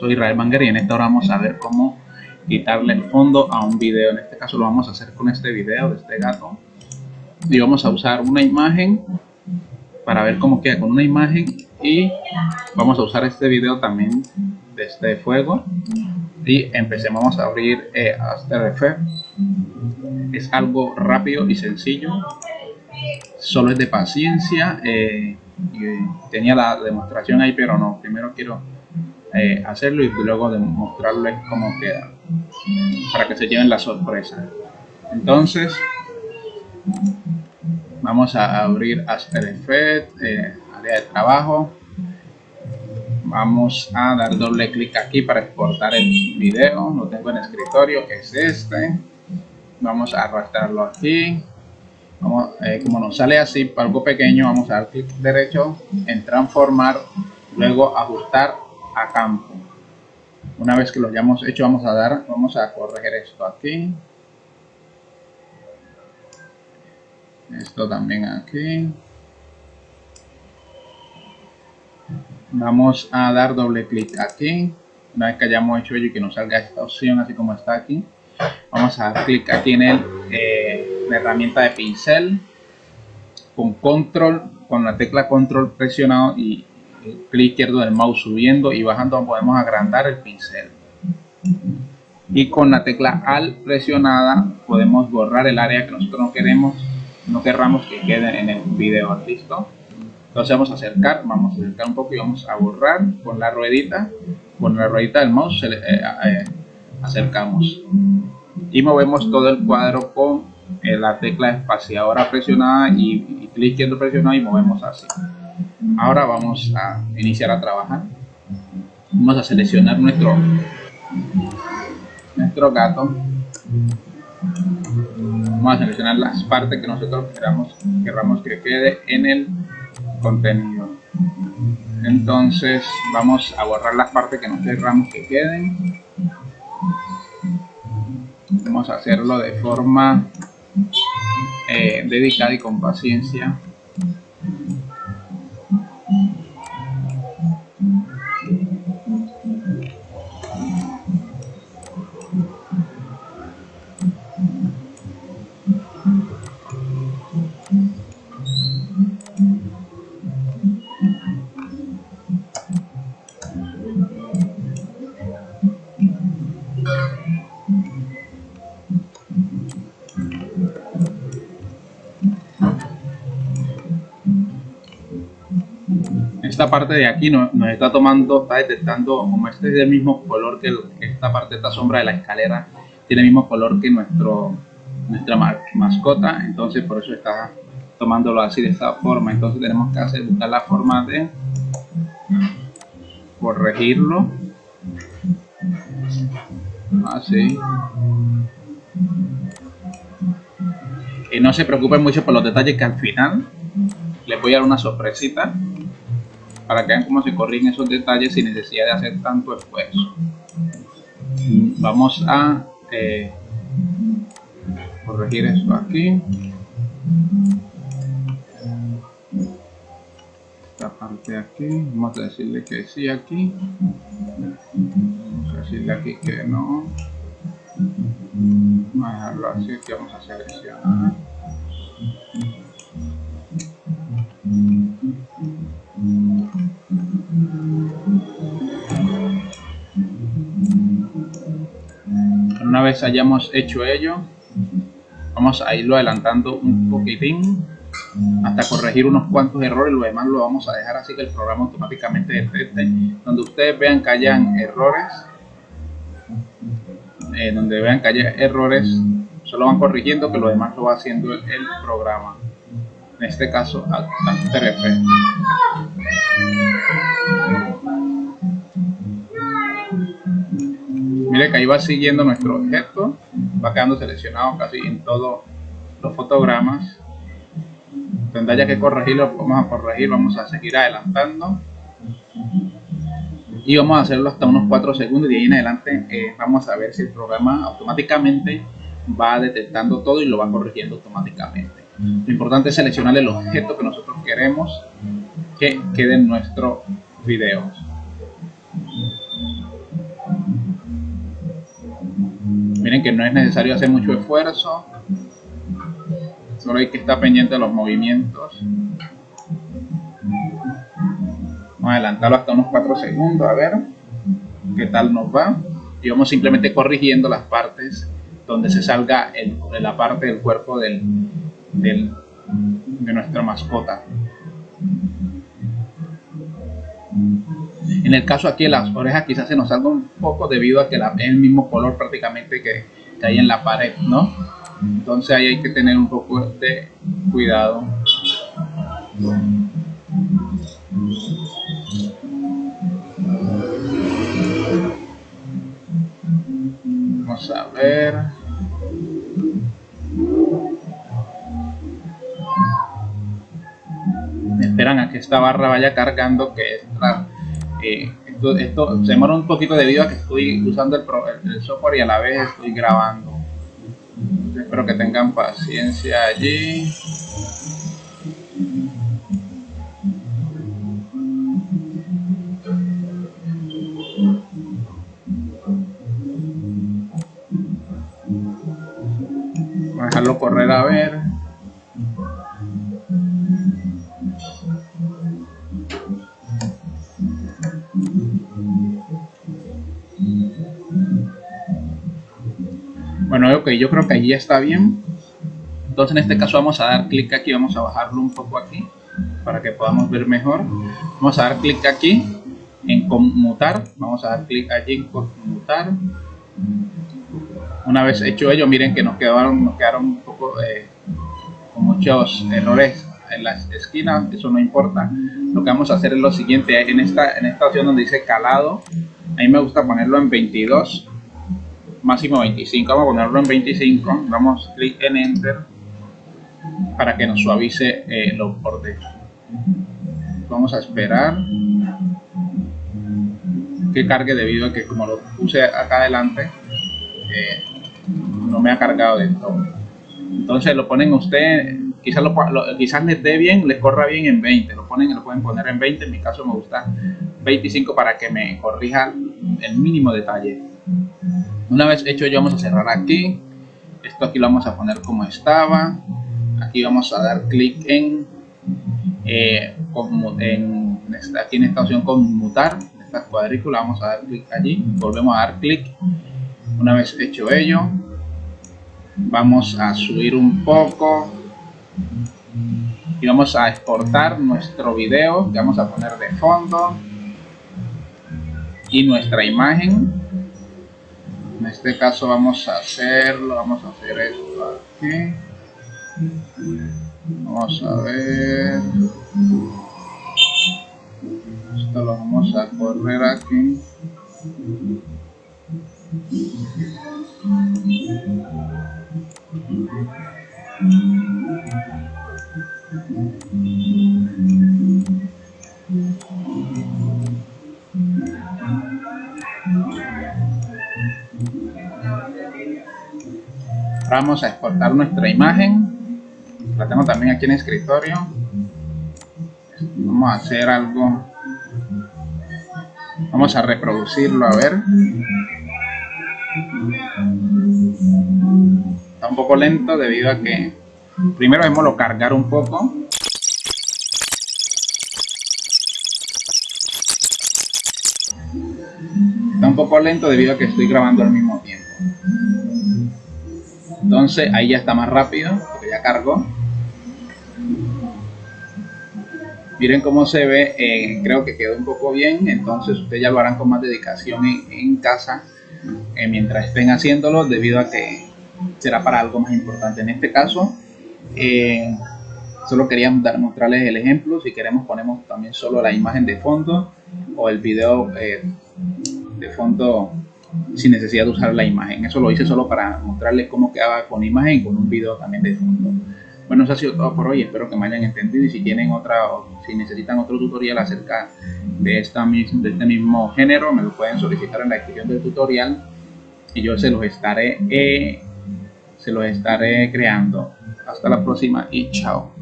soy Israel Banger y en esta hora vamos a ver cómo quitarle el fondo a un video. En este caso lo vamos a hacer con este video de este gato. Y vamos a usar una imagen para ver cómo queda con una imagen y vamos a usar este video también de este fuego y empecemos vamos a abrir eh, After Effects es algo rápido y sencillo solo es de paciencia eh, tenía la demostración ahí pero no primero quiero eh, hacerlo y luego demostrarles cómo queda para que se lleven la sorpresa. Entonces vamos a abrir After Effects eh, área de trabajo. Vamos a dar doble clic aquí para exportar el video. Lo tengo en escritorio que es este. Vamos a arrastrarlo aquí. Eh, como nos sale así algo pequeño vamos a dar clic derecho en transformar luego ajustar a campo. Una vez que lo hayamos hecho vamos a dar vamos a corregir esto aquí. Esto también aquí. Vamos a dar doble clic aquí. Una vez que hayamos hecho ello y que nos salga esta opción así como está aquí vamos a dar clic aquí en el, eh, la herramienta de pincel con control con la tecla control presionado y el clic izquierdo del mouse subiendo y bajando podemos agrandar el pincel. Y con la tecla al presionada podemos borrar el área que nosotros no queremos no querramos que quede en el video. Listo entonces vamos a acercar vamos a acercar un poco y vamos a borrar con la ruedita. Con la ruedita del mouse eh, eh, acercamos. Y movemos todo el cuadro con eh, la tecla espaciadora presionada y, y clic izquierdo presionado y movemos así ahora vamos a iniciar a trabajar. Vamos a seleccionar nuestro nuestro gato. Vamos a seleccionar las partes que nosotros queramos, queramos que quede en el contenido. Entonces vamos a borrar las partes que no queramos que queden. Vamos a hacerlo de forma eh, dedicada y con paciencia esta parte de aquí nos, está tomando, está detectando, como este es del mismo color que, esta parte, esta sombra de la escalera, tiene el mismo color que nuestro nuestra mascota, entonces por eso está tomándolo así de esta forma. Entonces tenemos que hacer, buscar la forma de corregirlo. Así. Y no se preocupen mucho por los detalles que al final les voy a dar una sorpresita para que vean cómo se corrigen esos detalles sin necesidad de hacer tanto esfuerzo. Vamos a eh, corregir esto aquí. Esta parte aquí, vamos a decirle que sí aquí. Vamos a decirle aquí que no. Vamos a dejarlo así, que vamos a seleccionar. vez hayamos hecho ello, vamos a irlo adelantando un poquitín hasta corregir unos cuantos errores, lo demás lo vamos a dejar así que el programa automáticamente detecte. Donde ustedes vean que hayan errores, eh, donde vean que haya errores, solo van corrigiendo que lo demás lo va haciendo el, programa. En este caso, Acta 3 Que ahí va siguiendo nuestro objeto, va quedando seleccionado casi en todos los fotogramas. Tendrá ya que corregirlo, vamos a corregir, vamos a seguir adelantando. Y vamos a hacerlo hasta unos 4 segundos y de ahí en adelante eh, vamos a ver si el programa automáticamente va detectando todo y lo va corrigiendo automáticamente. Lo importante es seleccionar el objeto que nosotros queremos que quede en nuestro video. Miren que no es necesario hacer mucho esfuerzo. Solo hay que estar pendiente de los movimientos. Vamos a adelantarlo hasta unos 4 segundos a ver qué tal nos va. Y vamos simplemente corrigiendo las partes donde se salga el, la parte del cuerpo del, de nuestra mascota en el caso aquí las orejas quizás se nos salga un poco debido a que la, es el mismo color prácticamente que, que hay en la pared no entonces ahí hay que tener un poco de cuidado. Vamos a ver. Esperan a que esta barra vaya cargando que eh, esto, esto, se demora un poquito debido a que estoy usando el, el software y a la vez estoy grabando. Espero que tengan paciencia allí. Dejarlo correr a ver Bueno, ok, yo creo que allí está bien. Entonces en este caso vamos a dar clic aquí, vamos a bajarlo un poco aquí para que podamos ver mejor. Vamos a dar clic aquí en conmutar, vamos a dar clic allí en conmutar. Una vez hecho ello, miren que nos quedaron, nos quedaron un poco eh, con muchos errores en las esquinas, eso no importa. Lo que vamos a hacer es lo siguiente, en esta, en esta opción donde dice calado, a mí me gusta ponerlo en 22 máximo 25 vamos a ponerlo en 25 damos clic en enter para que nos suavice eh, los bordes vamos a esperar que cargue debido a que como lo puse acá adelante eh, no me ha cargado de todo. Entonces lo ponen usted quizás lo, quizás les dé bien les corra bien en 20 lo ponen lo pueden poner en 20 en mi caso me gusta 25 para que me corrija el mínimo detalle una vez hecho ello vamos a cerrar aquí. Esto aquí lo vamos a poner como estaba. Aquí vamos a dar clic en, eh, en aquí en esta opción conmutar esta cuadrícula. Vamos a dar clic allí. Volvemos a dar clic. Una vez hecho ello vamos a subir un poco y vamos a exportar nuestro video que vamos a poner de fondo y nuestra imagen en este caso vamos a hacerlo vamos a hacer esto aquí. Vamos a ver. Esto lo vamos a correr aquí vamos a exportar nuestra imagen. La tengo también aquí en escritorio. Vamos a hacer algo. Vamos a reproducirlo a ver. Está un poco lento debido a que primero lo cargar un poco. Está un poco lento debido a que estoy grabando al mismo tiempo entonces ahí ya está más rápido porque ya cargó. Miren cómo se ve eh, creo que quedó un poco bien entonces ustedes ya lo harán con más dedicación en, casa eh, mientras estén haciéndolo debido a que será para algo más importante. En este caso eh, solo queríamos dar, mostrarles el ejemplo. Si queremos ponemos también solo la imagen de fondo o el video de fondo sin necesidad de usar la imagen. Eso lo hice solo para mostrarles cómo quedaba con imagen con un video también de fondo. Bueno, eso ha sido todo por hoy. Espero que me hayan entendido y si tienen otra, o si necesitan otro tutorial acerca de, esta, de este mismo género, me lo pueden solicitar en la descripción del tutorial y yo se los estaré, eh, se los estaré creando. Hasta la próxima y chao.